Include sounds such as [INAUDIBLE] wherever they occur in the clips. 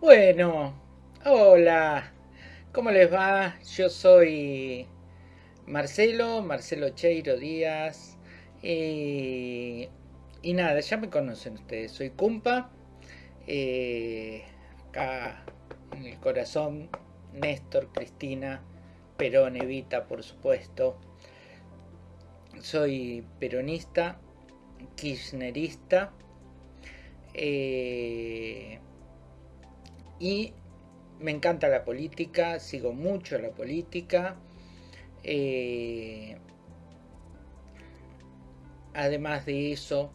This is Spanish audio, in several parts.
Bueno, hola, ¿cómo les va? Yo soy Marcelo, Marcelo Cheiro Díaz. y nada, ya me conocen ustedes, soy Cumpa. eh, acá en el corazón, Néstor, Cristina, Perón, Evita, por supuesto. Soy peronista, kirchnerista. eh, y me encanta la política, sigo mucho la política. eh, además de eso,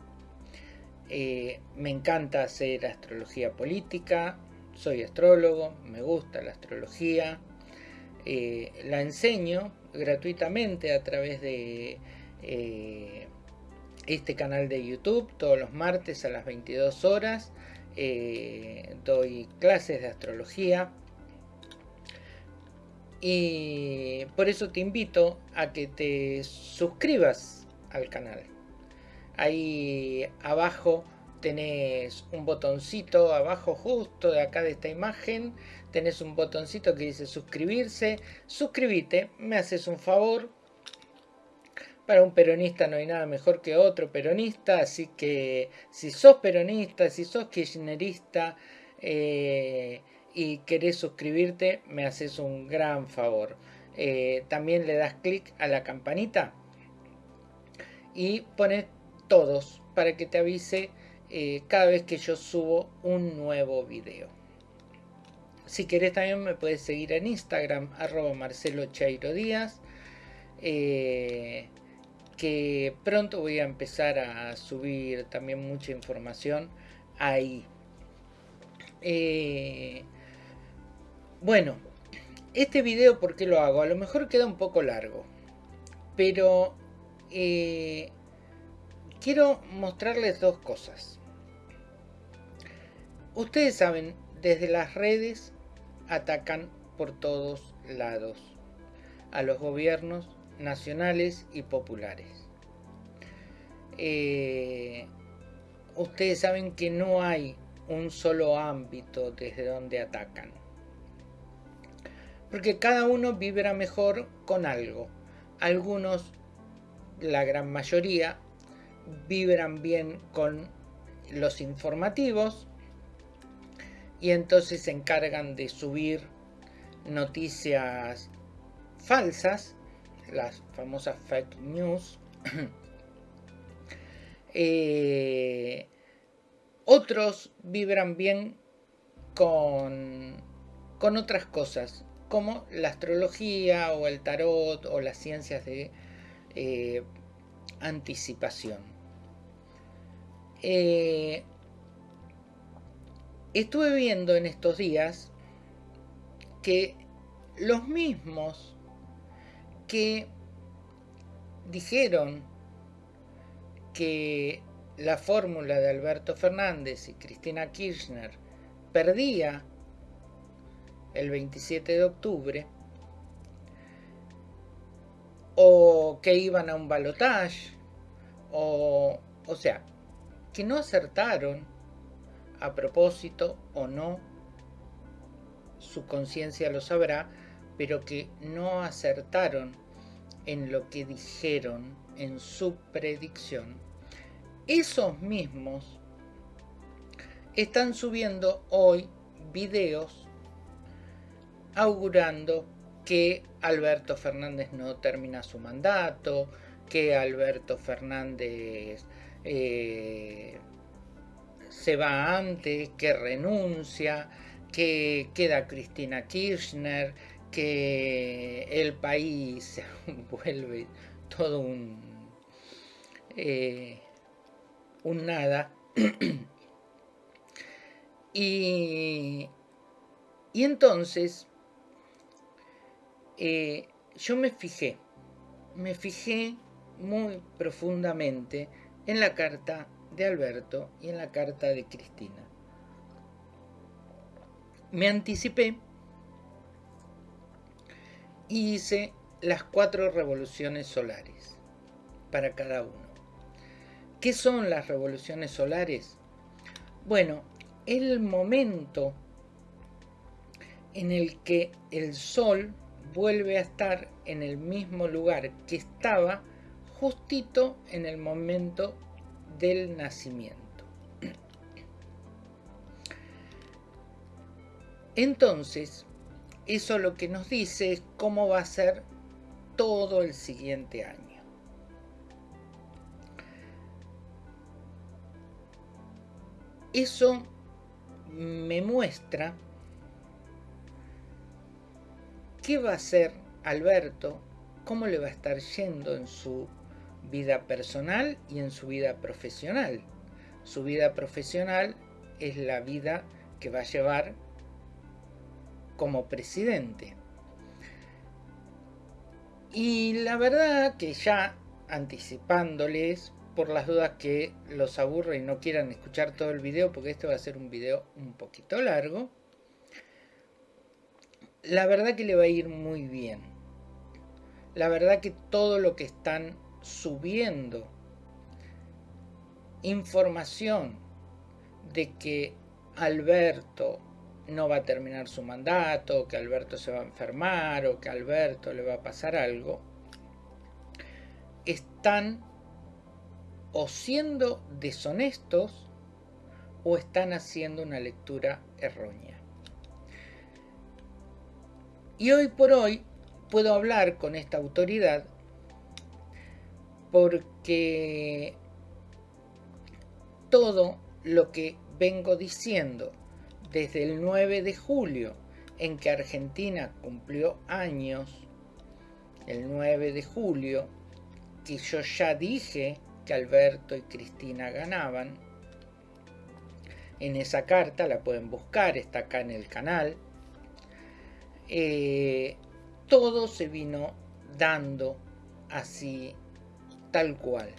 eh, me encanta hacer astrología política, soy astrólogo, me gusta la astrología, eh, la enseño gratuitamente a través de este canal de YouTube todos los martes a las 22 horas. Eh, doy clases de astrología y por eso te invito a que te suscribas al canal. Ahí abajo tenés un botoncito, abajo justo de acá de esta imagen, tenés un botoncito que dice suscribirse. Suscríbete, me haces un favor. Para un peronista no hay nada mejor que otro peronista, así que si sos peronista, si sos kirchnerista eh, y querés suscribirte, me haces un gran favor. Eh, también le das clic a la campanita y pones todos para que te avise eh, cada vez que yo subo un nuevo video. Si querés también me puedes seguir en Instagram, arroba Marcelo Chairo Díaz. Que pronto voy a empezar a subir también mucha información ahí. Eh, bueno, este video, ¿por qué lo hago? A lo mejor queda un poco largo, pero eh, quiero mostrarles dos cosas. Ustedes saben, desde las redes atacan por todos lados a los gobiernos nacionales y populares. Eh, ustedes saben que no hay un solo ámbito desde donde atacan. Porque cada uno vibra mejor con algo. Algunos, la gran mayoría, vibran bien con los informativos y entonces se encargan de subir noticias falsas, las famosas fake news. [CLEARS THROAT] eh, otros vibran bien con, con otras cosas, como la astrología o el tarot o las ciencias de eh, anticipación. Eh, estuve viendo en estos días que los mismos que dijeron que la fórmula de Alberto Fernández y Cristina Kirchner perdía el 27 de octubre o que iban a un balotaje o, o sea, que no acertaron a propósito o no, su conciencia lo sabrá, pero que no acertaron en lo que dijeron en su predicción, esos mismos están subiendo hoy videos augurando que Alberto Fernández no termina su mandato, que Alberto Fernández eh, se va antes, que renuncia, que queda Cristina Kirchner, que el país se [LAUGHS] vuelve todo un, eh, un nada. [CLEARS THROAT] y, y entonces eh, yo me fijé, me fijé muy profundamente en la carta de Alberto y en la carta de Cristina. Me anticipé y hice las cuatro revoluciones solares para cada uno. ¿Qué son las revoluciones solares? Bueno, el momento en el que el Sol vuelve a estar en el mismo lugar que estaba justito en el momento del nacimiento. Entonces, eso lo que nos dice es cómo va a ser todo el siguiente año. Eso me muestra qué va a hacer Alberto, cómo le va a estar yendo en su vida personal y en su vida profesional. Su vida profesional es la vida que va a llevar como presidente. Y la verdad que ya anticipándoles, por las dudas que los aburre y no quieran escuchar todo el video, porque este va a ser un video un poquito largo, la verdad que le va a ir muy bien. La verdad que todo lo que están subiendo información de que Alberto no va a terminar su mandato, que Alberto se va a enfermar o que Alberto le va a pasar algo, están o siendo deshonestos o están haciendo una lectura errónea. Y hoy por hoy puedo hablar con esta autoridad porque todo lo que vengo diciendo desde el 9 de julio en que Argentina cumplió años, el 9 de julio, que yo ya dije que Alberto y Cristina ganaban. En esa carta la pueden buscar, está acá en el canal. Eh, todo se vino dando así, tal cual.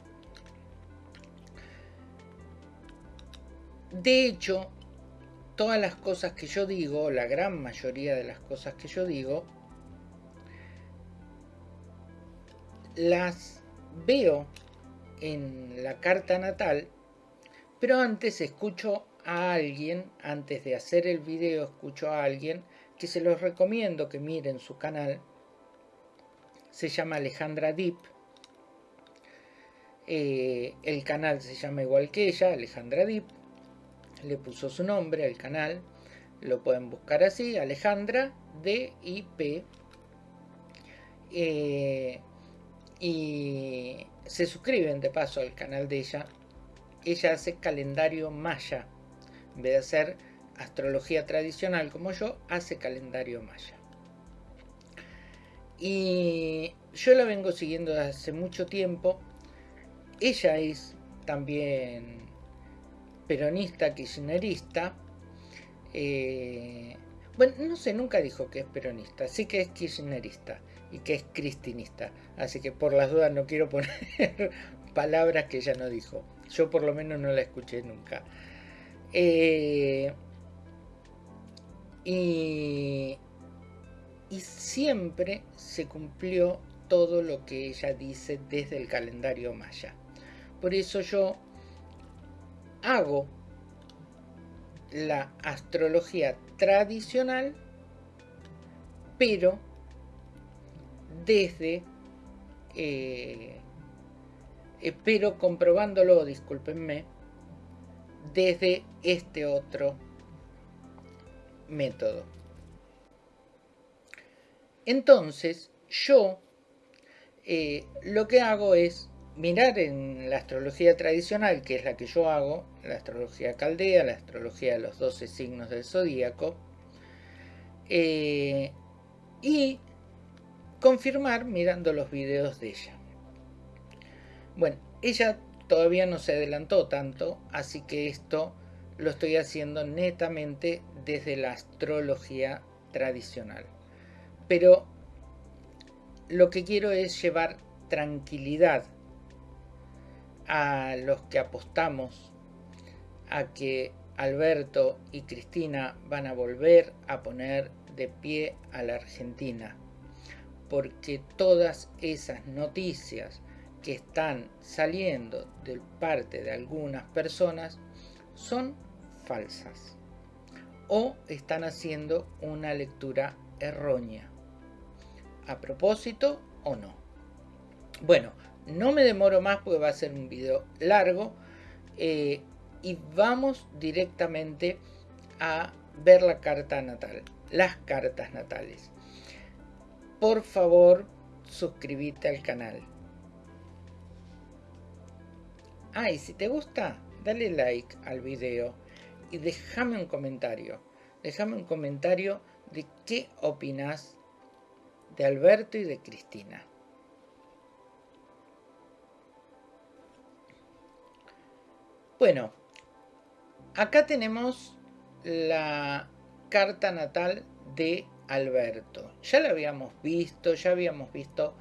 De hecho, todas las cosas que yo digo, la gran mayoría de las cosas que yo digo, las veo en la carta natal, pero antes escucho a alguien, antes de hacer el video escucho a alguien que se los recomiendo que miren su canal, se llama Alejandra Deep, eh, el canal se llama igual que ella, Alejandra Deep, le puso su nombre al canal, lo pueden buscar así, Alejandra D-I-P. Eh, y se suscriben de paso al canal de ella. Ella hace calendario maya. En vez de hacer astrología tradicional como yo, hace calendario maya. Y yo la vengo siguiendo desde hace mucho tiempo. Ella es también peronista, kirchnerista. Eh, bueno, no sé, nunca dijo que es peronista, sí que es kirchnerista y que es cristinista. Así que por las dudas no quiero [LAUGHS] poner palabras que ella no dijo. Yo por lo menos no la escuché nunca. Eh, y, y siempre se cumplió todo lo que ella dice desde el calendario maya. Por eso yo hago la astrología tradicional, pero desde, eh, pero comprobándolo, discúlpenme, desde este otro método. Entonces, yo eh, lo que hago es mirar en la astrología tradicional, que es la que yo hago, la astrología caldea, la astrología de los 12 signos del zodíaco, eh, y confirmar mirando los videos de ella. Bueno, ella todavía no se adelantó tanto, así que esto lo estoy haciendo netamente desde la astrología tradicional. Pero lo que quiero es llevar tranquilidad a los que apostamos a que Alberto y Cristina van a volver a poner de pie a la Argentina, porque todas esas noticias que están saliendo de parte de algunas personas son falsas o están haciendo una lectura errónea. A propósito o no. Bueno, no me demoro más porque va a ser un video largo. Eh, y vamos directamente a ver la carta natal, las cartas natales. Por favor, suscríbete al canal. Ah, y si te gusta, dale like al video y déjame un comentario. Déjame un comentario de qué opinas de Alberto y de Cristina. Bueno, acá tenemos la carta natal de Alberto. Ya la habíamos visto, ya habíamos visto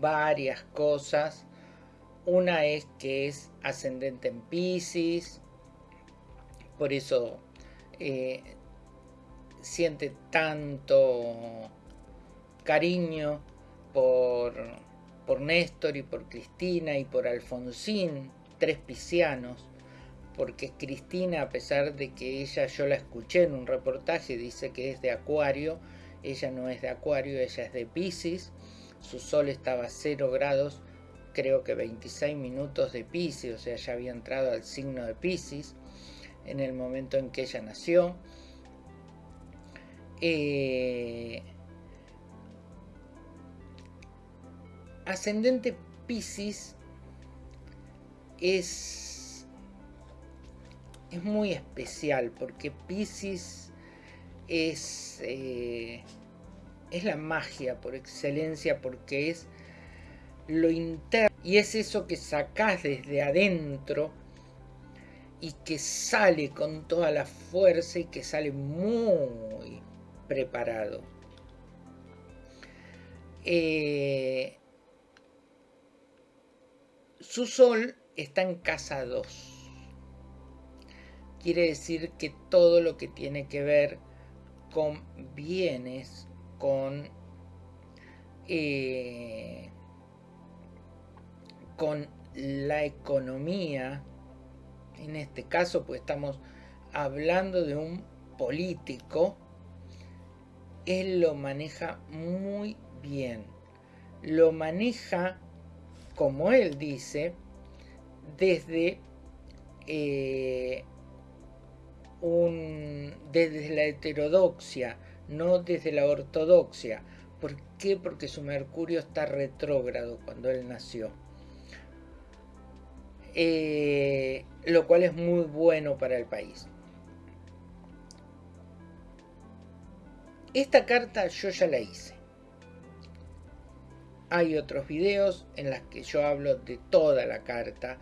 varias cosas. Una es que es ascendente en Pisces, por eso eh, siente tanto cariño por, por Néstor y por Cristina y por Alfonsín, tres piscianos porque Cristina, a pesar de que ella, yo la escuché en un reportaje, dice que es de Acuario, ella no es de Acuario, ella es de Pisces, su sol estaba a 0 grados, creo que 26 minutos de Pisces, o sea, ya había entrado al signo de Pisces en el momento en que ella nació. Eh, ascendente Pisces es es muy especial porque Pisces es, eh, es la magia por excelencia porque es lo interno y es eso que sacás desde adentro y que sale con toda la fuerza y que sale muy preparado. Eh, su sol está en casa 2 quiere decir que todo lo que tiene que ver con bienes, con, eh, con la economía, en este caso pues estamos hablando de un político, él lo maneja muy bien. Lo maneja, como él dice, desde eh, desde la heterodoxia, no desde la ortodoxia. ¿Por qué? Porque su Mercurio está retrógrado cuando él nació. Eh, lo cual es muy bueno para el país. Esta carta yo ya la hice. Hay otros videos en los que yo hablo de toda la carta,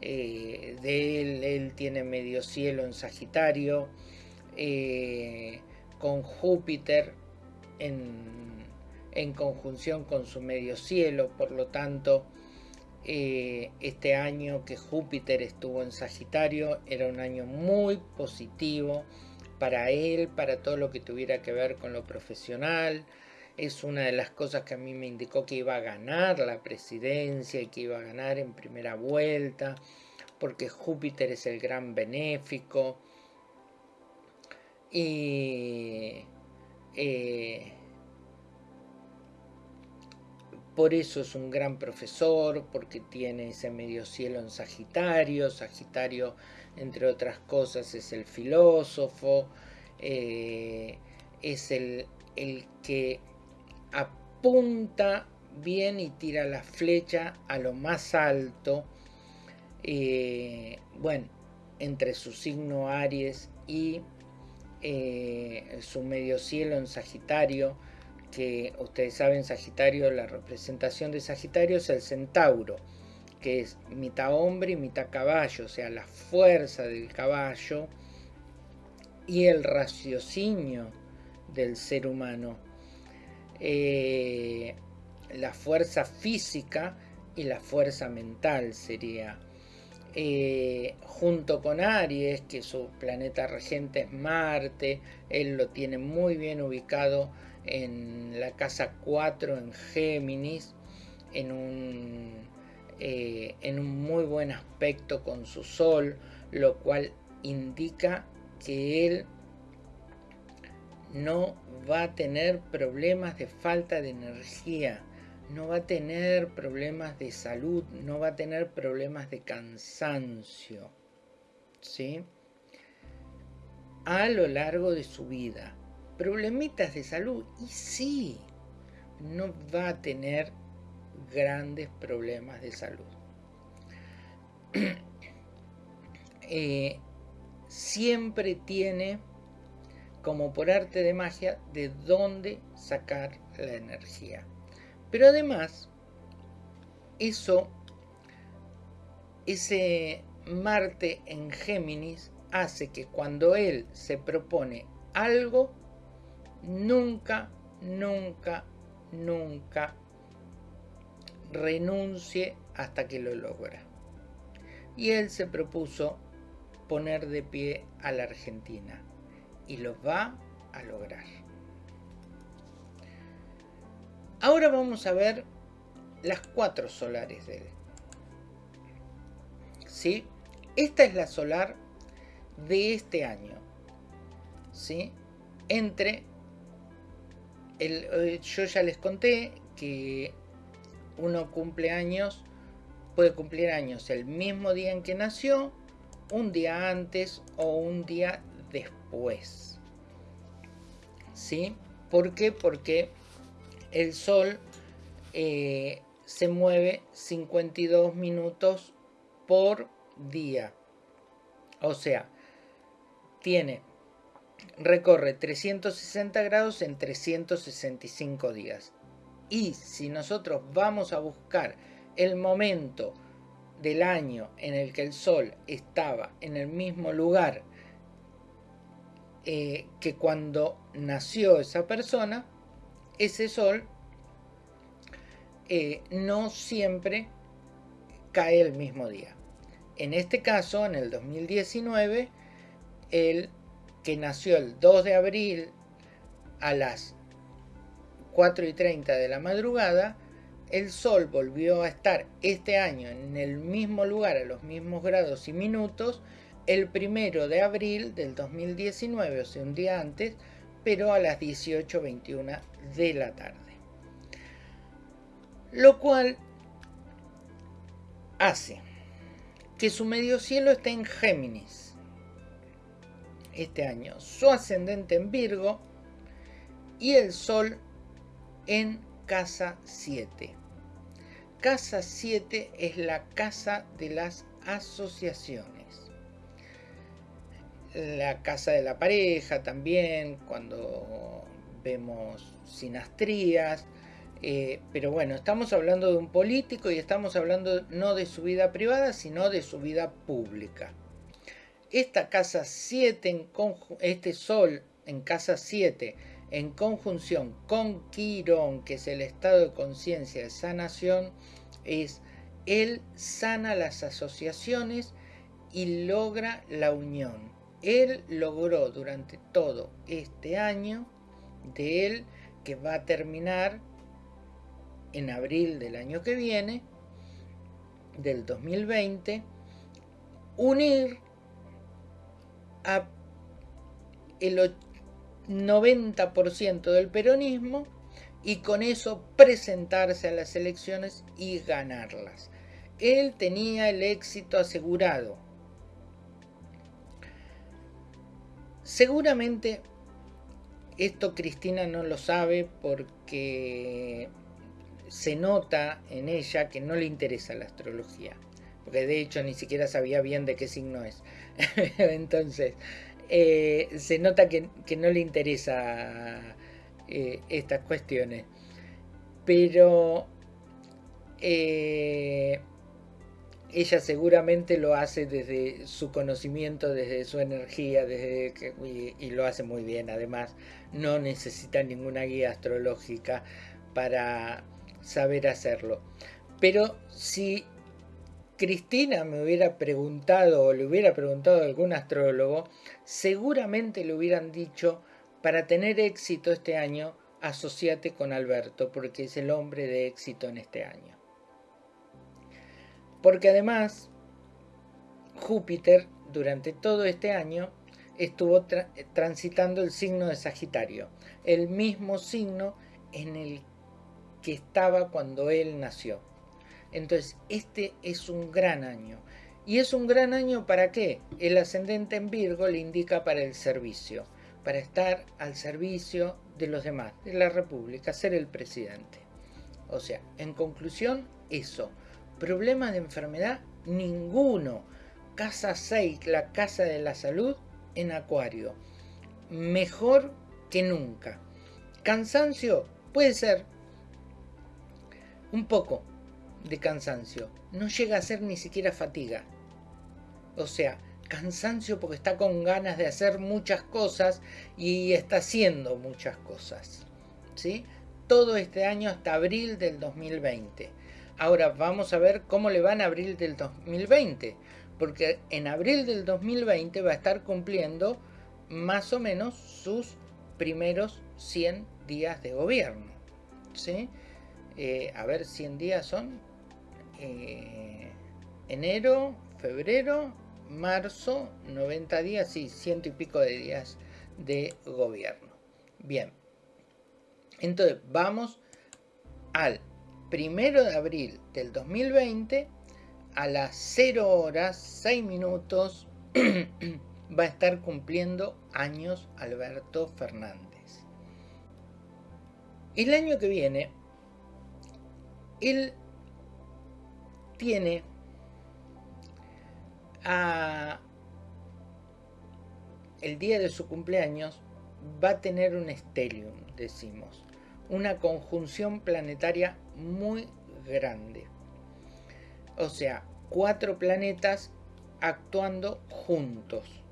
eh, de él, él tiene medio cielo en Sagitario, eh, con Júpiter en, en, conjunción con su medio cielo, por lo tanto, eh, este año que Júpiter estuvo en Sagitario era un año muy positivo para él, para todo lo que tuviera que ver con lo profesional, es una de las cosas que a mí me indicó que iba a ganar la presidencia y que iba a ganar en primera vuelta, porque Júpiter es el gran benéfico. Y eh, por eso es un gran profesor, porque tiene ese medio cielo en Sagitario. Sagitario, entre otras cosas, es el filósofo, eh, es el, el que apunta bien y tira la flecha a lo más alto. Eh, bueno, entre su signo Aries y eh, su medio cielo en Sagitario, que ustedes saben, Sagitario, la representación de Sagitario es el centauro, que es mitad hombre y mitad caballo, o sea, la fuerza del caballo y el raciocinio del ser humano. Eh, la fuerza física y la fuerza mental sería. Eh, junto con Aries, que su planeta regente es Marte, él lo tiene muy bien ubicado en la casa 4 en Géminis, en un, eh, en un muy buen aspecto con su Sol, lo cual indica que él no va a tener problemas de falta de energía, no va a tener problemas de salud, no va a tener problemas de cansancio, ¿sí? A lo largo de su vida. Problemitas de salud, y sí, no va a tener grandes problemas de salud. [CLEARS THROAT] Eh, siempre tiene, como por arte de magia, de dónde sacar la energía. Pero además, eso, ese Marte en Géminis hace que cuando él se propone algo, nunca, nunca, nunca renuncie hasta que lo logra. Y él se propuso poner de pie a la Argentina y lo va a lograr. Ahora vamos a ver las cuatro solares de él. ¿Sí? Esta es la solar de este año. ¿Sí? Entre el, eh, yo ya les conté que uno cumple años, puede cumplir años el mismo día en que nació, un día antes o un día después. ¿Sí? ¿Por qué? Porque el Sol eh, se mueve 52 minutos por día. O sea, tiene, recorre 360 grados en 365 días. Y si nosotros vamos a buscar el momento del año en el que el Sol estaba en el mismo lugar eh, que cuando nació esa persona, ese sol eh, no siempre cae el mismo día. En este caso, en el 2019, el que nació el 2 de abril a las 4 y 30 de la madrugada, el Sol volvió a estar este año en el mismo lugar, a los mismos grados y minutos, el primero de abril del 2019, o sea, un día antes, pero a las 18.21 de la tarde. Lo cual hace que su medio cielo esté en Géminis este año, su ascendente en Virgo y el Sol en casa 7. Casa 7 es la casa de las asociaciones la casa de la pareja también, cuando vemos sinastrías. Eh, pero bueno, estamos hablando de un político y estamos hablando no de su vida privada, sino de su vida pública. Esta casa 7, este sol en casa 7, en conjunción con Quirón, que es el estado de conciencia de sanación, es él sana las asociaciones y logra la unión él logró durante todo este año de él que va a terminar en abril del año que viene, del 2020, unir a el 90% del peronismo y con eso presentarse a las elecciones y ganarlas. Él tenía el éxito asegurado Seguramente esto Cristina no lo sabe porque se nota en ella que no le interesa la astrología. Porque de hecho ni siquiera sabía bien de qué signo es. [LAUGHS] Entonces, eh, se nota que, no le interesa eh, estas cuestiones. Pero eh, ella seguramente lo hace desde su conocimiento, desde su energía, desde y, lo hace muy bien. Además, no necesita ninguna guía astrológica para saber hacerlo. Pero si Cristina me hubiera preguntado o le hubiera preguntado a algún astrólogo, seguramente le hubieran dicho, para tener éxito este año, asociate con Alberto, porque es el hombre de éxito en este año. Porque además Júpiter durante todo este año estuvo transitando el signo de Sagitario, el mismo signo en el que estaba cuando él nació. Entonces, este es un gran año. ¿Y es un gran año para qué? El ascendente en Virgo le indica para el servicio, para estar al servicio de los demás, de la República, ser el presidente. O sea, en conclusión, eso. Problema de enfermedad, ninguno. Casa 6, la casa de la salud, en Acuario. Mejor que nunca. Cansancio, puede ser. Un poco de cansancio. No llega a ser ni siquiera fatiga. O sea, cansancio porque está con ganas de hacer muchas cosas y está haciendo muchas cosas. ¿Sí? Todo este año hasta abril del 2020. Ahora vamos a ver cómo le va en abril del 2020. Porque en abril del 2020 va a estar cumpliendo más o menos sus primeros 100 días de gobierno. ¿sí? Eh, a ver, 100 días son eh, enero, febrero, marzo, 90 días, sí, ciento y pico de días de gobierno. Bien, entonces vamos al primero de abril del 2020 a las 0 horas 6 minutos [CLEARS THROAT] va a estar cumpliendo años Alberto Fernández. El año que viene, él tiene el día de su cumpleaños va a tener un stellium, decimos, una conjunción planetaria muy grande. O sea, cuatro planetas actuando juntos.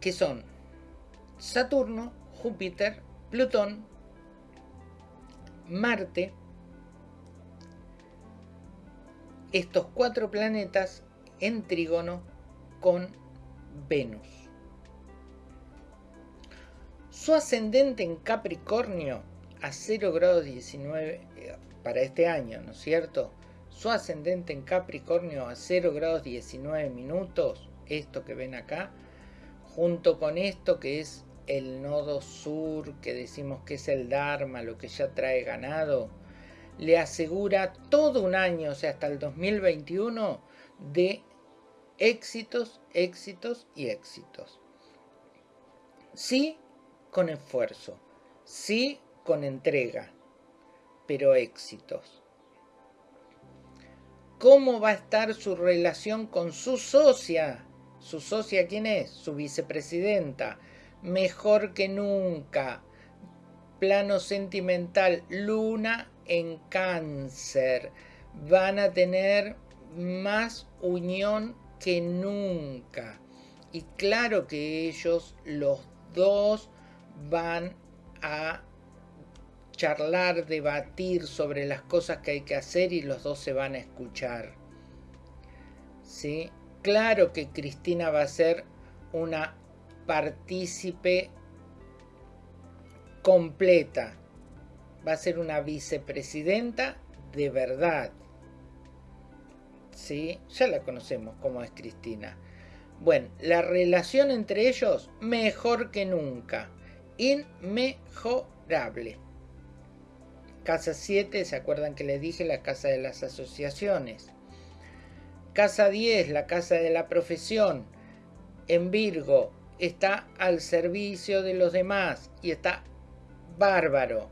Que son Saturno, Júpiter, Plutón, Marte, estos cuatro planetas en trígono con Venus. Su ascendente en Capricornio a 0 grados 19 eh, para este año, ¿no es cierto? Su ascendente en Capricornio a 0 grados 19 minutos, esto que ven acá, junto con esto que es el nodo sur, que decimos que es el Dharma, lo que ya trae ganado, le asegura todo un año, o sea, hasta el 2021, de éxitos, éxitos y éxitos. Sí con esfuerzo, sí con entrega, pero éxitos. ¿Cómo va a estar su relación con su socia? ¿Su socia quién es? Su vicepresidenta. Mejor que nunca. Plano sentimental, luna en cáncer van a tener más unión que nunca. Y claro que ellos, los dos, van a charlar, debatir sobre las cosas que hay que hacer y los dos se van a escuchar. ¿Sí? Claro que Cristina va a ser una partícipe completa va a ser una vicepresidenta de verdad. ¿Sí? Ya la conocemos como es Cristina. Bueno, la relación entre ellos mejor que nunca. Inmejorable. Casa 7, ¿se acuerdan que les dije? La casa de las asociaciones. Casa 10, la casa de la profesión. En Virgo, está al servicio de los demás y está bárbaro.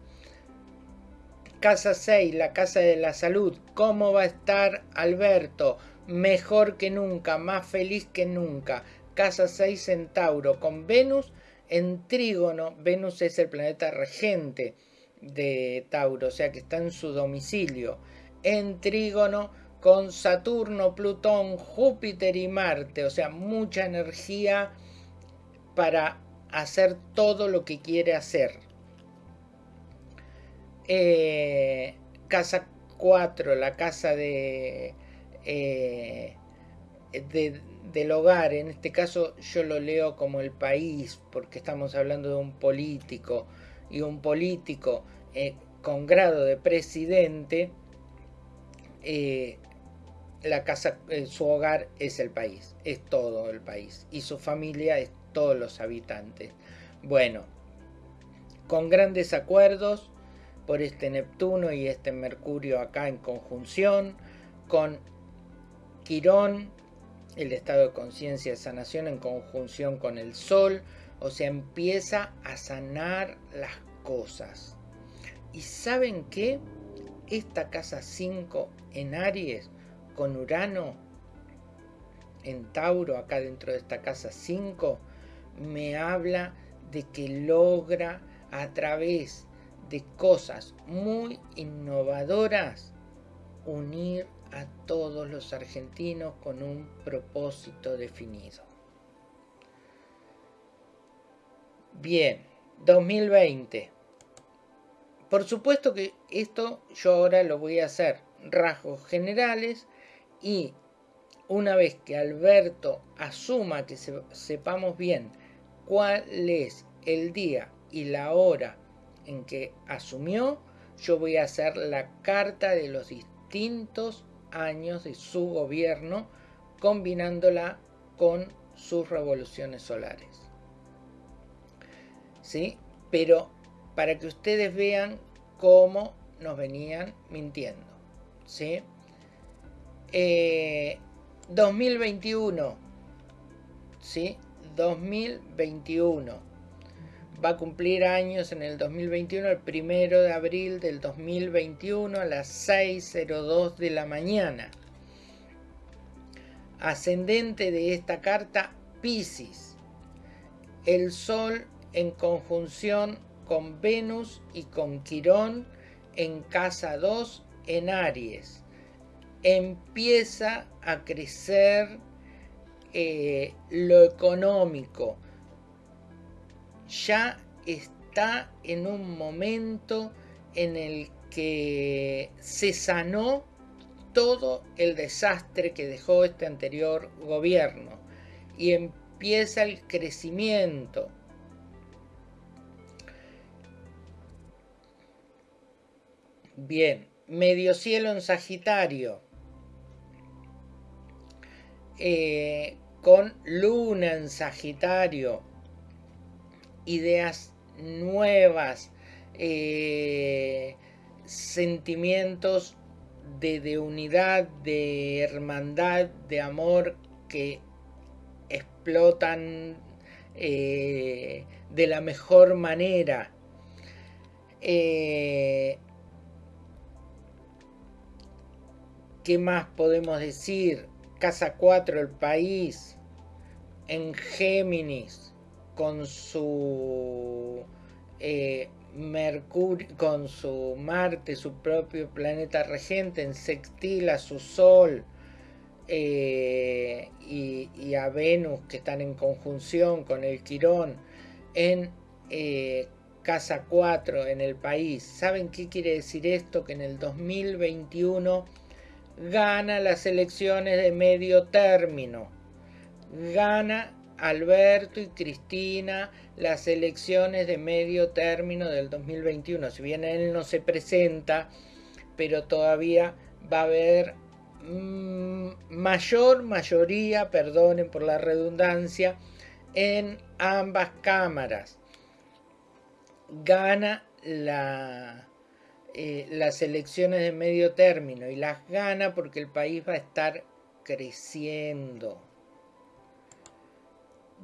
Casa 6, la Casa de la Salud. ¿Cómo va a estar Alberto? Mejor que nunca, más feliz que nunca. Casa 6 Centauro con Venus en trígono. Venus es el planeta regente de Tauro, o sea que está en su domicilio. En trígono con Saturno, Plutón, Júpiter y Marte, o sea, mucha energía para hacer todo lo que quiere hacer. Eh, casa 4, la casa de, eh, del hogar, en este caso yo lo leo como el país, porque estamos hablando de un político, y un político eh, con grado de presidente la casa, eh, su hogar es el país, es todo el país y su familia es todos los habitantes. Bueno, con grandes acuerdos por este Neptuno y este Mercurio acá en conjunción, con Quirón, el estado de conciencia de sanación en conjunción con el Sol, o sea, empieza a sanar las cosas. ¿Y saben qué? Esta casa 5 en Aries con Urano en Tauro, acá dentro de esta casa 5, me habla de que logra a través de cosas muy innovadoras unir a todos los argentinos con un propósito definido. Bien, 2020. Por supuesto que esto yo ahora lo voy a hacer rasgos generales y una vez que Alberto asuma que sepamos bien cuál es el día y la hora en que asumió, yo voy a hacer la carta de los distintos años de su gobierno combinándola con sus revoluciones solares. ¿Sí? Pero para que ustedes vean cómo nos venían mintiendo. ¿Sí? 2021. Eh, ¿Sí? 2021. Va a cumplir años en el 2021, el primero de abril del 2021 a las 6.02 de la mañana. Ascendente de esta carta, Pisces. El Sol en conjunción con Venus y con Quirón en casa 2 en Aries empieza a crecer eh, lo económico. Ya está en un momento en el que se sanó todo el desastre que dejó este anterior gobierno y empieza el crecimiento. Bien, medio cielo en Sagitario eh, con Luna en Sagitario, ideas nuevas, eh, sentimientos de, unidad, de hermandad, de amor que explotan eh, de la mejor manera. ¿Qué más podemos decir? Casa 4, el país, en Géminis, con su eh, Mercurio, con su Marte, su propio planeta regente, en sextil a su Sol eh, y, a Venus, que están en conjunción con el Quirón, en eh, Casa 4, en el país. ¿Saben qué quiere decir esto? Que en el 2021 gana las elecciones de medio término. Gana Alberto y Cristina las elecciones de medio término del 2021. Si bien él no se presenta, pero todavía va a haber mm, mayor mayoría, perdonen por la redundancia, en ambas cámaras. Gana eh, las elecciones de medio término y las gana porque el país va a estar creciendo.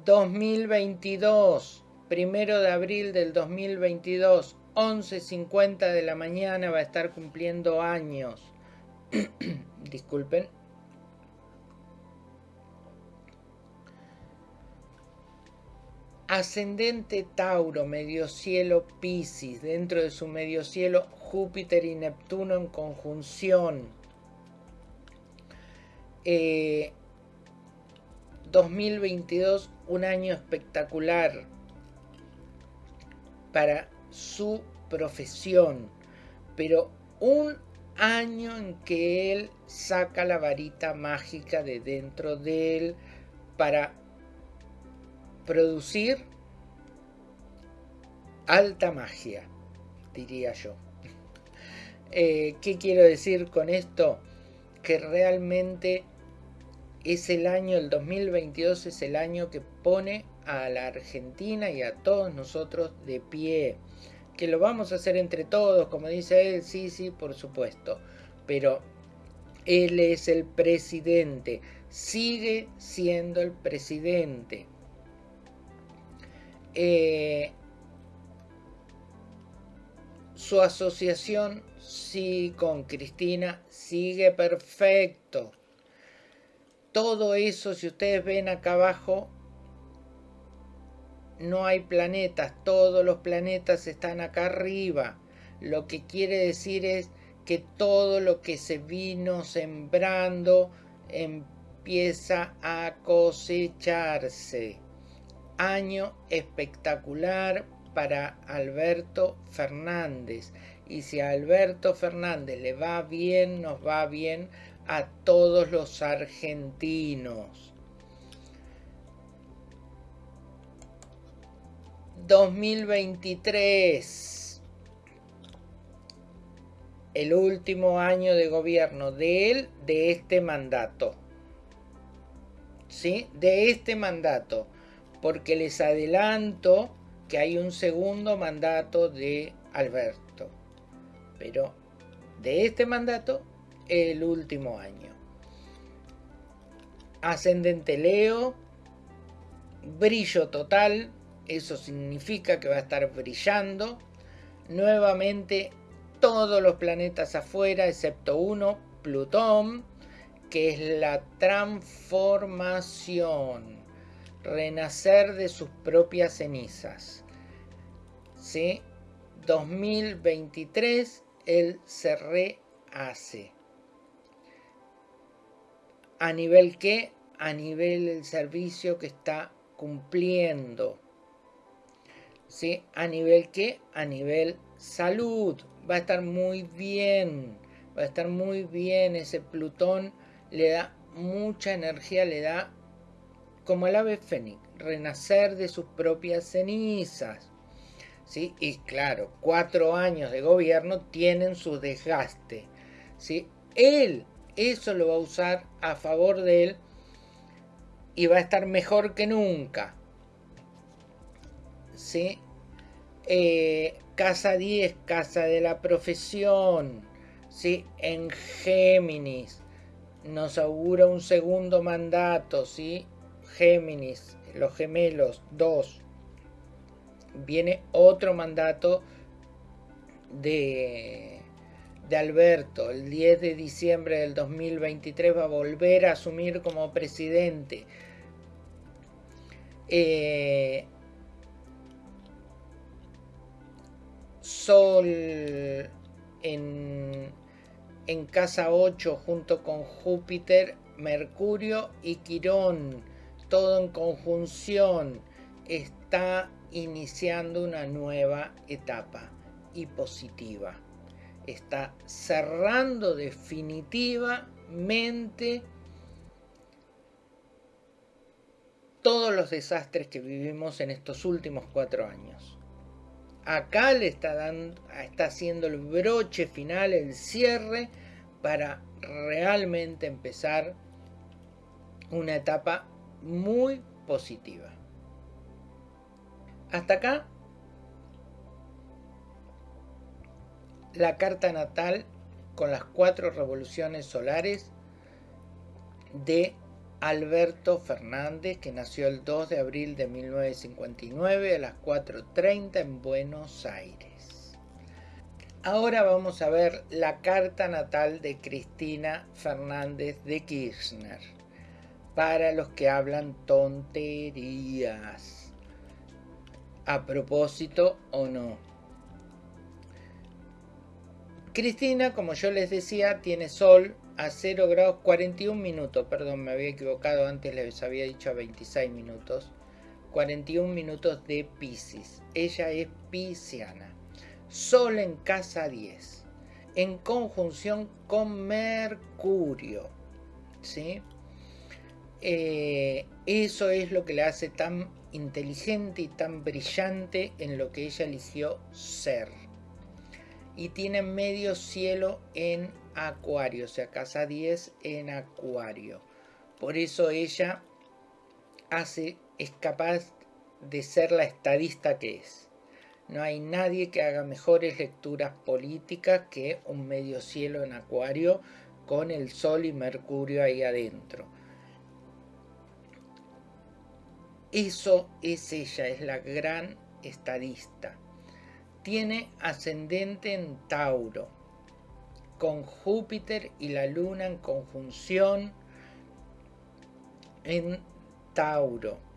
2022, primero de abril del 2022, 11.50 de la mañana va a estar cumpliendo años. [COUGHS] Disculpen. Ascendente Tauro, medio cielo Piscis, dentro de su medio cielo Júpiter y Neptuno en conjunción. 2022, eh, un año espectacular para su profesión, pero un año en que él saca la varita mágica de dentro de él para producir alta magia, diría yo. [LAUGHS] Eh, ¿Qué quiero decir con esto? que realmente es el año, el 2022 es el año que pone a la Argentina y a todos nosotros de pie. Que lo vamos a hacer entre todos, como dice él, sí, sí, por supuesto. Pero él es el presidente, sigue siendo el presidente. Eh, su asociación sí con Cristina sigue perfecto. Todo eso, si ustedes ven acá abajo, no hay planetas, todos los planetas están acá arriba. Lo que quiere decir es que todo lo que se vino sembrando empieza a cosecharse. Año espectacular para Alberto Fernández. Y si a Alberto Fernández le va bien, nos va bien a todos los argentinos. 2023. El último año de gobierno de él, de este mandato. ¿Sí? De este mandato. Porque les adelanto que hay un segundo mandato de Alberto. Pero de este mandato, el último año. Ascendente Leo, brillo total, eso significa que va a estar brillando. Nuevamente todos los planetas afuera, excepto uno, Plutón, que es la transformación, renacer de sus propias cenizas. ¿Sí? 2023, él se rehace. ¿A nivel qué? A nivel del servicio que está cumpliendo. ¿Sí? ¿A nivel qué? A nivel salud. Va a estar muy bien. Va a estar muy bien. Ese Plutón le da mucha energía, le da como el ave fénix, renacer de sus propias cenizas. ¿Sí? Y claro, cuatro años de gobierno tienen su desgaste. ¿sí? Él eso lo va a usar a favor de él y va a estar mejor que nunca. ¿Sí? Eh, casa 10, casa de la profesión, ¿sí? En Géminis nos augura un segundo mandato, ¿sí? Géminis, los gemelos, 2. Viene otro mandato de, de Alberto. El 10 de diciembre del 2023 va a volver a asumir como presidente. Eh, Sol en, en casa 8 junto con Júpiter, Mercurio y Quirón, todo en conjunción, está iniciando una nueva etapa y positiva. Está cerrando definitivamente todos los desastres que vivimos en estos últimos cuatro años acá le está, dando, está haciendo el broche final, el cierre, para realmente empezar una etapa muy positiva. Hasta acá la carta natal con las cuatro revoluciones solares de Alberto Fernández, que nació el 2 de abril de 1959 a las 4.30 en Buenos Aires. Ahora vamos a ver la carta natal de Cristina Fernández de Kirchner, para los que hablan tonterías, a propósito o no. Cristina, como yo les decía, tiene sol a 0 grados 41 minutos, perdón, me había equivocado, antes les había dicho a 26 minutos, 41 minutos de Pisces. Ella es pisciana. Sol en casa 10, en conjunción con Mercurio. ¿sí? Eh, eso es lo que le hace tan inteligente y tan brillante en lo que ella eligió ser. Y tiene medio cielo en Acuario, o sea, casa 10 en Acuario. Por eso ella hace, es capaz de ser la estadista que es. No hay nadie que haga mejores lecturas políticas que un medio cielo en Acuario con el Sol y Mercurio ahí adentro. Eso es ella, es la gran estadista. Tiene ascendente en Tauro, con Júpiter y la Luna en conjunción en Tauro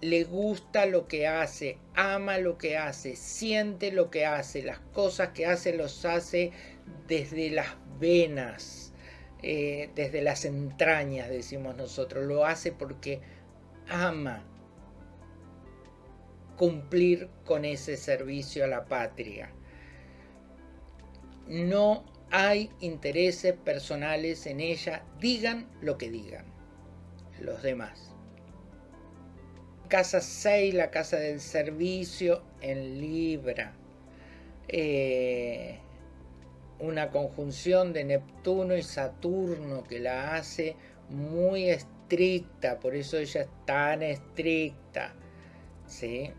le gusta lo que hace, ama lo que hace, siente lo que hace, las cosas que hace los hace desde las venas, eh, desde las entrañas, decimos nosotros, lo hace porque ama cumplir con ese servicio a la patria. No hay intereses personales en ella, digan lo que digan los demás casa 6, la casa del servicio en Libra. Eh, una conjunción de Neptuno y Saturno que la hace muy estricta, por eso ella es tan estricta. ¿sí?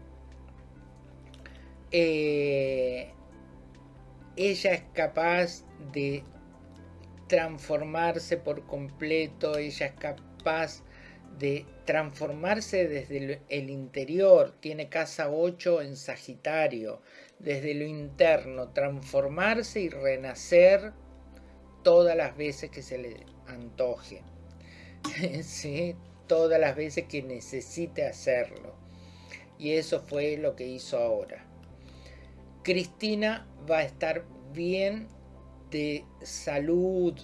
Eh, ella es capaz de transformarse por completo, ella es capaz de transformarse desde el interior, tiene casa 8 en Sagitario, desde lo interno, transformarse y renacer todas las veces que se le antoje, [LAUGHS] ¿Sí? todas las veces que necesite hacerlo. Y eso fue lo que hizo ahora. Cristina va a estar bien de salud,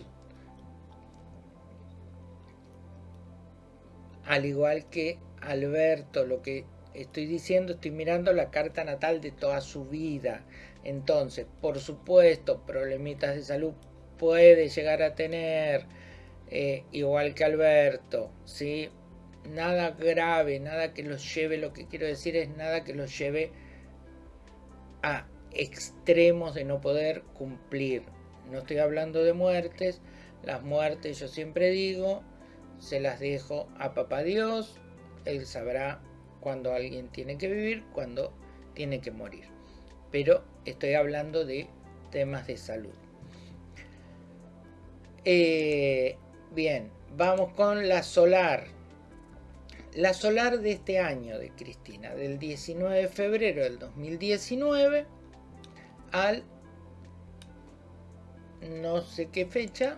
al igual que Alberto, lo que estoy diciendo, estoy mirando la carta natal de toda su vida. Entonces, por supuesto, problemitas de salud puede llegar a tener, eh, igual que Alberto, ¿sí? Nada grave, nada que los lleve, lo que quiero decir es nada que los lleve a extremos de no poder cumplir. No estoy hablando de muertes, las muertes yo siempre digo, se las dejo a papá Dios, él sabrá cuando alguien tiene que vivir, cuando tiene que morir. Pero estoy hablando de temas de salud. Eh, bien, vamos con la solar. La solar de este año de Cristina, del 19 de febrero del 2019 al no sé qué fecha,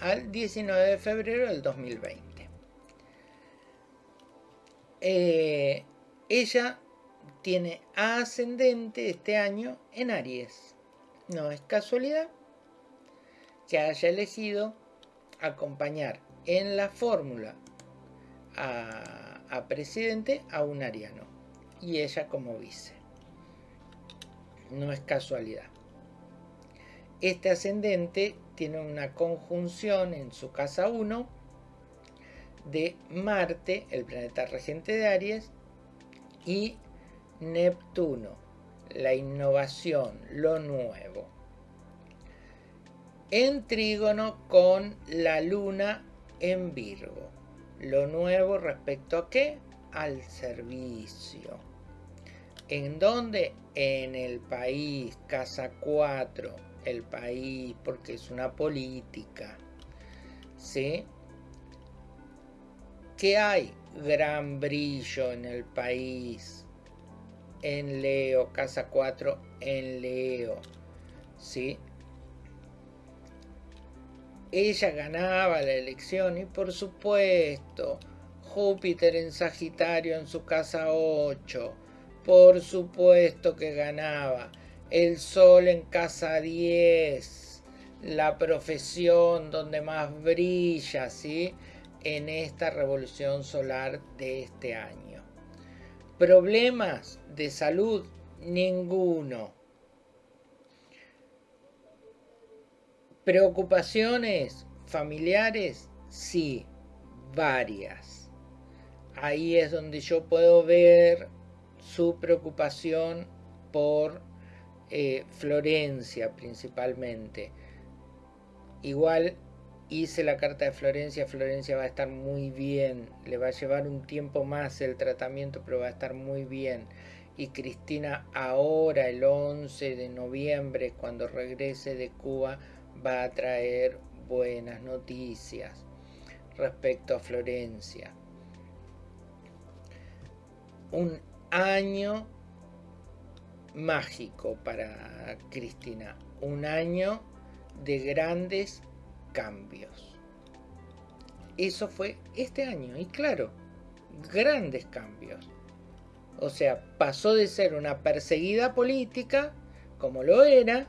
al 19 de febrero del 2020. Eh, ella tiene ascendente este año en Aries. No es casualidad que haya elegido acompañar en la fórmula a, a, presidente a un ariano y ella como vice. No es casualidad. Este ascendente tiene una conjunción en su casa 1 de Marte, el planeta regente de Aries, y Neptuno, la innovación, lo nuevo. En trígono con la luna en Virgo. Lo nuevo respecto a qué? Al servicio. ¿En dónde? En el país, casa 4, el país, porque es una política. ¿Sí? que hay gran brillo en el país. En Leo, casa 4 en Leo. ¿Sí? Ella ganaba la elección y por supuesto Júpiter en Sagitario en su casa 8. Por supuesto que ganaba. El Sol en casa 10. La profesión donde más brilla, ¿sí? en esta revolución solar de este año. Problemas de salud, ninguno. Preocupaciones familiares, sí, varias. Ahí es donde yo puedo ver su preocupación por eh, Florencia principalmente. igual hice la carta de Florencia, Florencia va a estar muy bien, le va a llevar un tiempo más el tratamiento, pero va a estar muy bien. Y Cristina ahora, el 11 de noviembre, cuando regrese de Cuba, va a traer buenas noticias respecto a Florencia. Un año mágico para Cristina, un año de grandes cambios. Eso fue este año y claro, grandes cambios. O sea, pasó de ser una perseguida política, como lo era,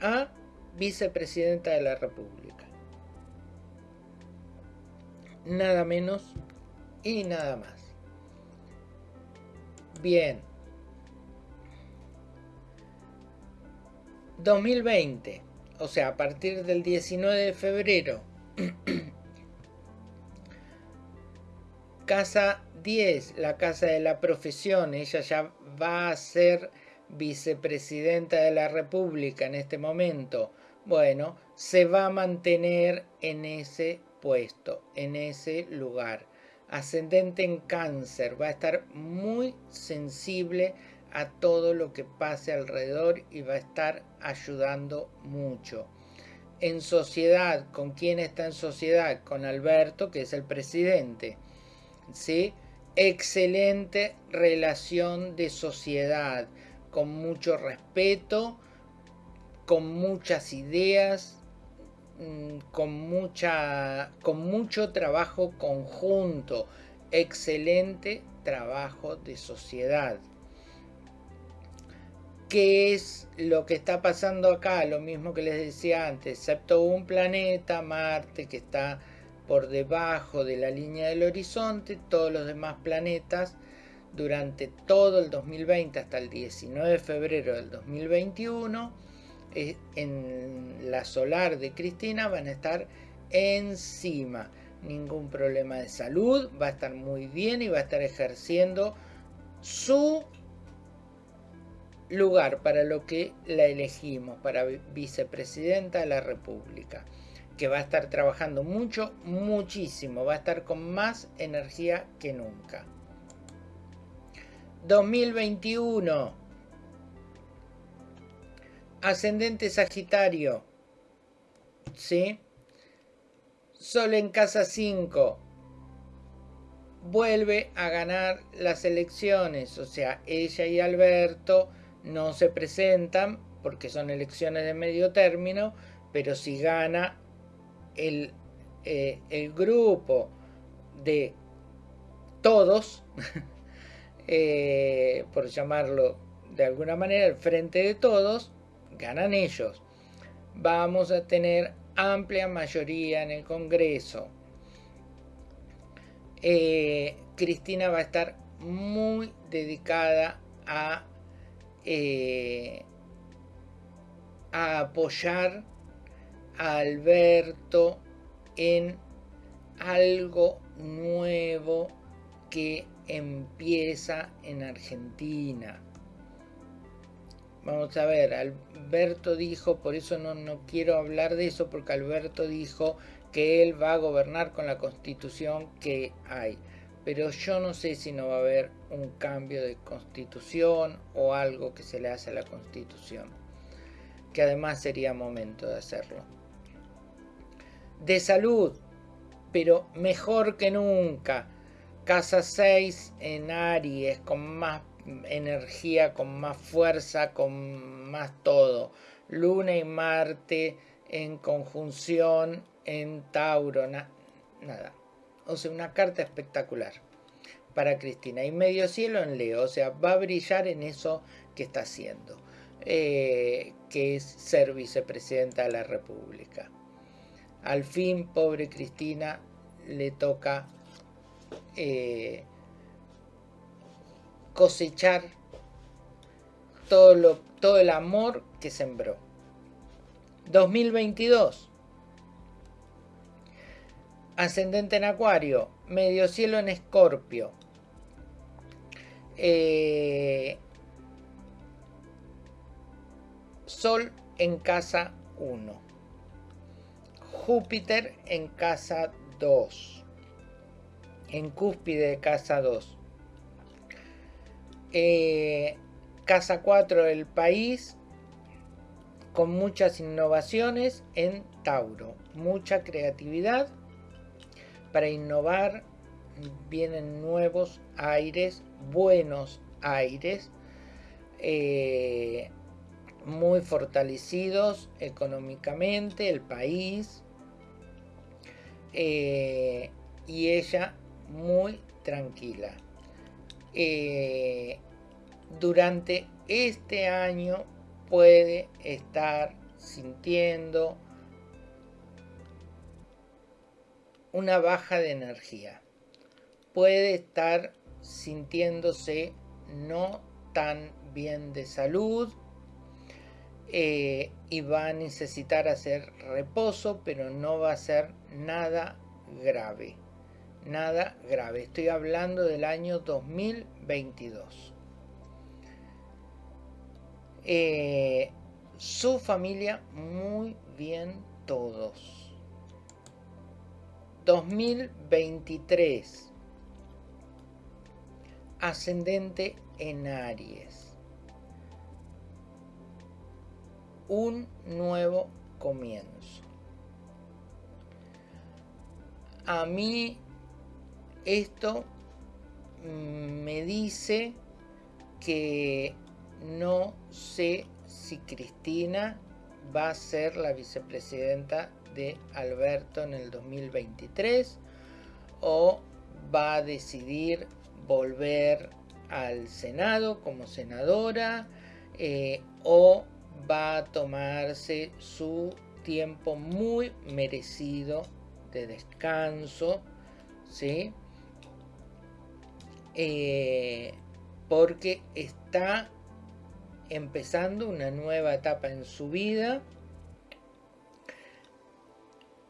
a vicepresidenta de la República. Nada menos y nada más. Bien. 2020 o sea, a partir del 19 de febrero, [CLEARS THROAT] casa 10, la casa de la profesión, ella ya va a ser vicepresidenta de la República en este momento. Bueno, se va a mantener en ese puesto, en ese lugar. Ascendente en cáncer, va a estar muy sensible a todo lo que pase alrededor y va a estar ayudando mucho. En sociedad, ¿con quién está en sociedad? Con Alberto, que es el presidente. ¿Sí? Excelente relación de sociedad, con mucho respeto, con muchas ideas, con, mucha, con mucho trabajo conjunto. Excelente trabajo de sociedad. ¿Qué es lo que está pasando acá? Lo mismo que les decía antes, excepto un planeta, Marte, que está por debajo de la línea del horizonte, todos los demás planetas durante todo el 2020 hasta el 19 de febrero del 2021 eh, en la solar de Cristina van a estar encima. Ningún problema de salud, va a estar muy bien y va a estar ejerciendo su lugar para lo que la elegimos, para vicepresidenta de la República, que va a estar trabajando mucho, muchísimo, va a estar con más energía que nunca. 2021. Ascendente Sagitario. ¿Sí? Sol en casa 5. Vuelve a ganar las elecciones. O sea, ella y Alberto no se presentan porque son elecciones de medio término, pero si gana el, eh, el grupo de todos, [LAUGHS] eh, por llamarlo de alguna manera, el frente de todos, ganan ellos. Vamos a tener amplia mayoría en el Congreso. Eh, Cristina va a estar muy dedicada a eh, a apoyar a Alberto en algo nuevo que empieza en Argentina. Vamos a ver, Alberto dijo, por eso no, no quiero hablar de eso, porque Alberto dijo que él va a gobernar con la constitución que hay pero yo no sé si no va a haber un cambio de constitución o algo que se le hace a la constitución, que además sería momento de hacerlo. De salud, pero mejor que nunca. Casa 6 en Aries, con más energía, con más fuerza, con más todo. Luna y Marte en conjunción en Tauro, nada o sea, una carta espectacular para Cristina. Y medio cielo en Leo, o sea, va a brillar en eso que está haciendo, eh, que es ser vicepresidenta de la República. Al fin, pobre Cristina, le toca eh, cosechar todo, lo, todo el amor que sembró. 2022 ascendente en Acuario, medio cielo en Escorpio. Eh, sol en casa 1. Júpiter en casa 2. En cúspide de casa 2. Eh, casa 4 el país con muchas innovaciones en Tauro. Mucha creatividad para innovar. Vienen nuevos aires, buenos aires. Eh, muy fortalecidos económicamente el país eh, y ella muy tranquila. Eh, durante este año puede estar sintiendo una baja de energía. Puede estar sintiéndose no tan bien de salud eh, y va a necesitar hacer reposo, pero no va a ser nada grave. Nada grave. Estoy hablando del año 2022. Eh, su familia muy bien todos. 2023. Ascendente en Aries. un nuevo comienzo. A mí esto me dice que no sé si Cristina va a ser la vicepresidenta de Alberto en el 2023 o va a decidir volver al Senado como senadora eh, o va a tomarse su tiempo muy merecido de descanso, ¿sí? Eh, porque está empezando una nueva etapa en su vida,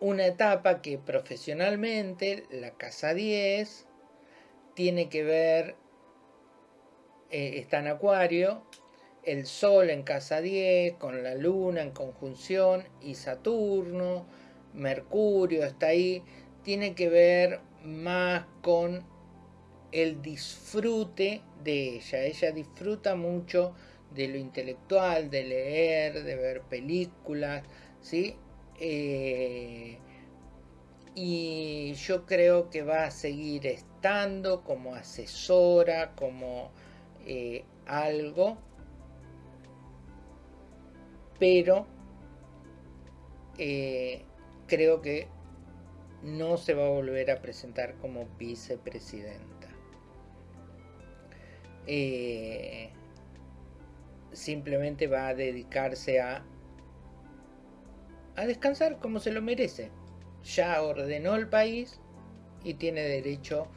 una etapa que profesionalmente, la casa 10, tiene que ver, eh, está en acuario, el Sol en casa 10, con la Luna en conjunción y Saturno, Mercurio está ahí, tiene que ver más con el disfrute de ella. Ella disfruta mucho de lo intelectual, de leer, de ver películas, ¿sí? Eh, y yo creo que va a seguir estando como asesora, como eh, algo pero eh, creo que no se va a volver a presentar como vicepresidenta. Eh, simplemente va a dedicarse a, a descansar como se lo merece. Ya ordenó el país y tiene derecho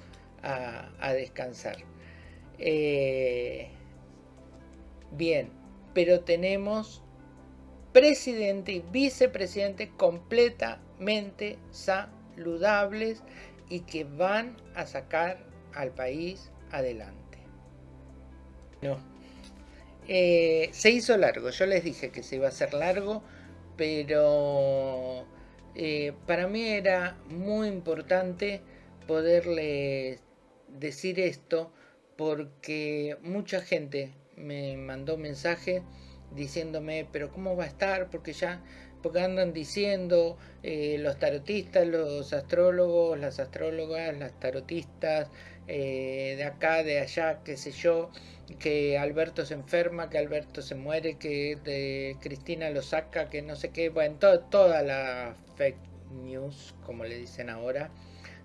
a, descansar. Eh, bien, pero tenemos presidente y vicepresidente completamente saludables y que van a sacar al país adelante. No. Eh, se hizo largo, yo les dije que se iba a hacer largo, pero eh, para mí era muy importante poderles decir esto porque mucha gente me mandó mensaje diciéndome, pero ¿cómo va a estar? Porque ya, porque andan diciendo eh, los tarotistas, los astrólogos, las astrólogas, las tarotistas, eh, de acá, de allá, qué sé yo, que Alberto se enferma, que Alberto se muere, que de Cristina lo saca, que no sé qué, bueno, toda la fake news, como le dicen ahora,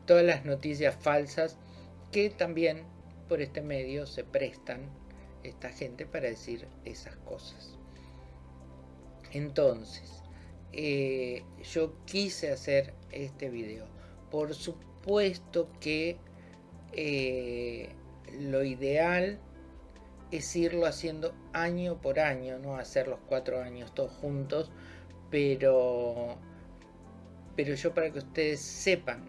todas las noticias falsas que también por este medio se prestan esta gente para decir esas cosas. Entonces, eh, yo quise hacer este video. Por supuesto que eh, lo ideal es irlo haciendo año por año, no hacer los cuatro años todos juntos, pero, pero yo para que ustedes sepan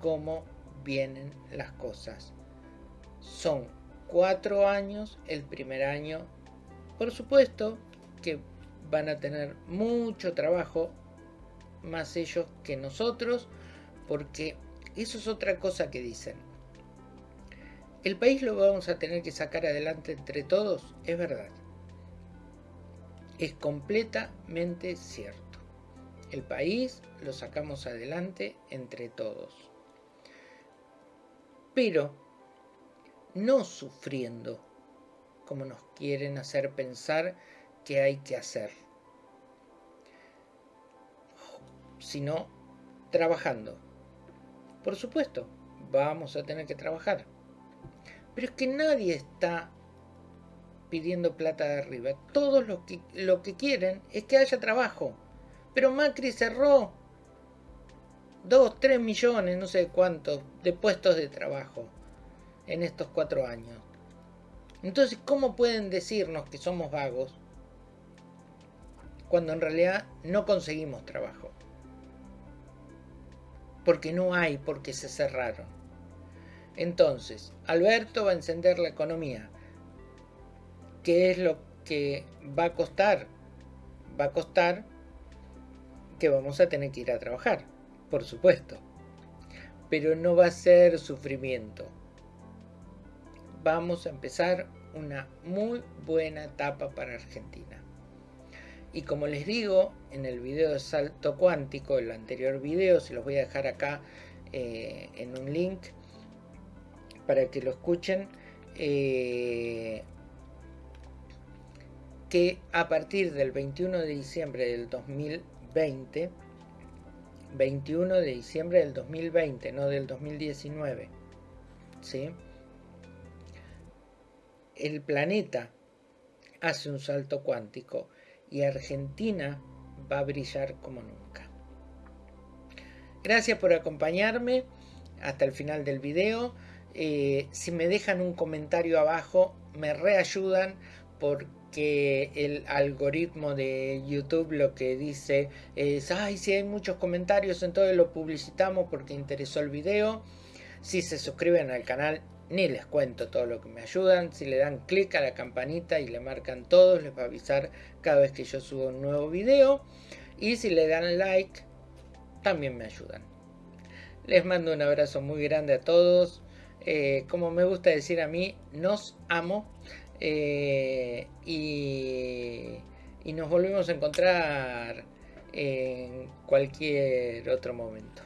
cómo vienen las cosas. Son cuatro años, el primer año, por supuesto que van a tener mucho trabajo más ellos que nosotros, porque eso es otra cosa que dicen. El país lo vamos a tener que sacar adelante entre todos, es verdad. Es completamente cierto. El país lo sacamos adelante entre todos. Pero no sufriendo como nos quieren hacer pensar que hay que hacer, sino trabajando. Por supuesto, vamos a tener que trabajar. Pero es que nadie está pidiendo plata de arriba. Todos lo que, quieren es que haya trabajo. Pero Macri cerró 2, 3 millones, no sé cuántos, de puestos de trabajo en estos cuatro años. Entonces, ¿cómo pueden decirnos que somos vagos cuando en realidad no conseguimos trabajo? Porque no hay, porque se cerraron. Entonces, Alberto va a encender la economía. ¿Qué es lo que va a costar? Va a costar que vamos a tener que ir a trabajar, por supuesto. Pero no va a ser sufrimiento. Vamos a empezar una muy buena etapa para Argentina. Y como les digo en el video de salto cuántico, el anterior video, se los voy a dejar acá eh, en un link para que lo escuchen, eh, que a partir del 21 de diciembre del 2020, 21 de diciembre del 2020, no del 2019, ¿sí? el planeta hace un salto cuántico y Argentina va a brillar como nunca. Gracias por acompañarme hasta el final del video. Eh, si me dejan un comentario abajo me reayudan porque el algoritmo de YouTube lo que dice es ay si hay muchos comentarios entonces lo publicitamos porque interesó el video si se suscriben al canal ni les cuento todo lo que me ayudan. Si le dan clic a la campanita y le marcan todos, les va a avisar cada vez que yo subo un nuevo video. Y si le dan like, también me ayudan. Les mando un abrazo muy grande a todos. Eh, como me gusta decir a mí, nos amo. Eh, y, y nos volvemos a encontrar en cualquier otro momento.